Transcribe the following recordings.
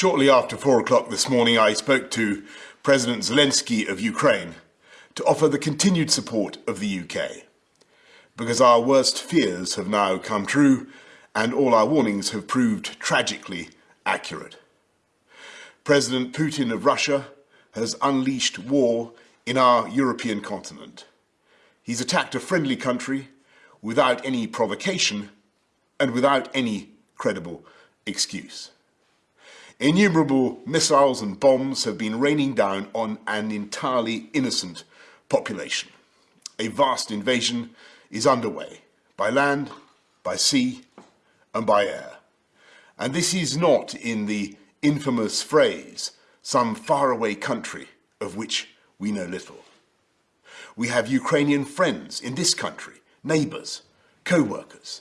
Shortly after four o'clock this morning, I spoke to President Zelensky of Ukraine to offer the continued support of the UK, because our worst fears have now come true and all our warnings have proved tragically accurate. President Putin of Russia has unleashed war in our European continent. He's attacked a friendly country without any provocation and without any credible excuse. Innumerable missiles and bombs have been raining down on an entirely innocent population. A vast invasion is underway by land, by sea and by air. And this is not in the infamous phrase, some faraway country of which we know little. We have Ukrainian friends in this country, neighbours, co-workers.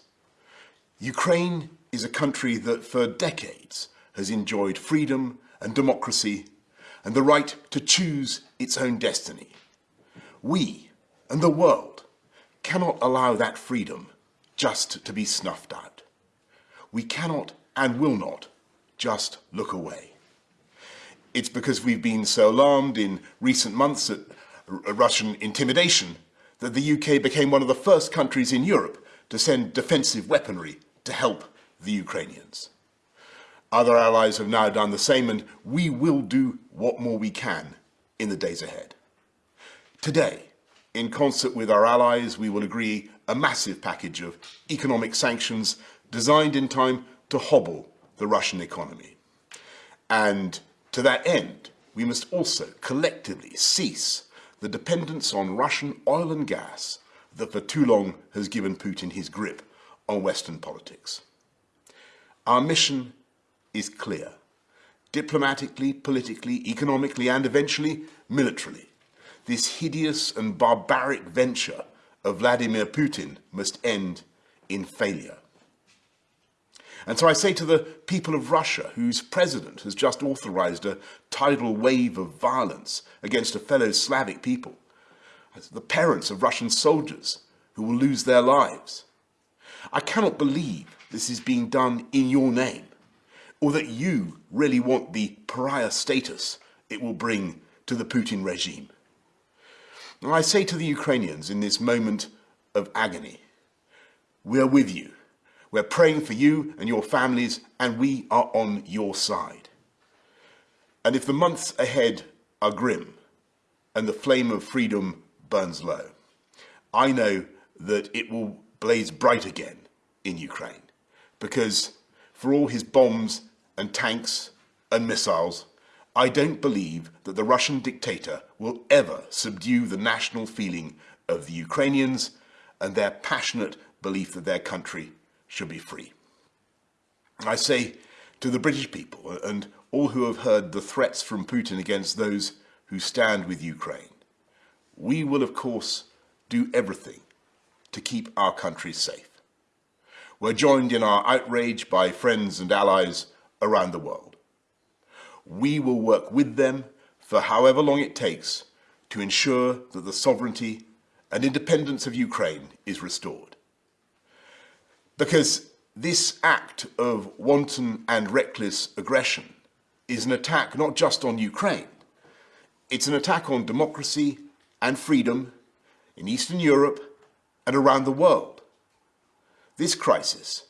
Ukraine is a country that for decades has enjoyed freedom and democracy and the right to choose its own destiny. We and the world cannot allow that freedom just to be snuffed out. We cannot and will not just look away. It's because we've been so alarmed in recent months at Russian intimidation that the UK became one of the first countries in Europe to send defensive weaponry to help the Ukrainians. Other allies have now done the same and we will do what more we can in the days ahead. Today, in concert with our allies, we will agree a massive package of economic sanctions designed in time to hobble the Russian economy. And to that end, we must also collectively cease the dependence on Russian oil and gas that for too long has given Putin his grip on Western politics. Our mission is clear. Diplomatically, politically, economically, and eventually militarily, this hideous and barbaric venture of Vladimir Putin must end in failure. And so I say to the people of Russia, whose president has just authorized a tidal wave of violence against a fellow Slavic people, the parents of Russian soldiers who will lose their lives. I cannot believe this is being done in your name or that you really want the pariah status it will bring to the Putin regime. I say to the Ukrainians in this moment of agony, we are with you. We're praying for you and your families, and we are on your side. And if the months ahead are grim and the flame of freedom burns low, I know that it will blaze bright again in Ukraine because for all his bombs and tanks and missiles, I don't believe that the Russian dictator will ever subdue the national feeling of the Ukrainians and their passionate belief that their country should be free. I say to the British people and all who have heard the threats from Putin against those who stand with Ukraine, we will of course do everything to keep our country safe. We're joined in our outrage by friends and allies around the world. We will work with them for however long it takes to ensure that the sovereignty and independence of Ukraine is restored. Because this act of wanton and reckless aggression is an attack not just on Ukraine, it's an attack on democracy and freedom in Eastern Europe and around the world. This crisis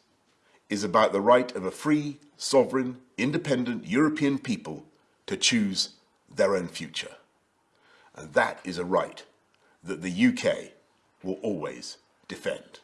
is about the right of a free, sovereign, independent European people to choose their own future. And that is a right that the UK will always defend.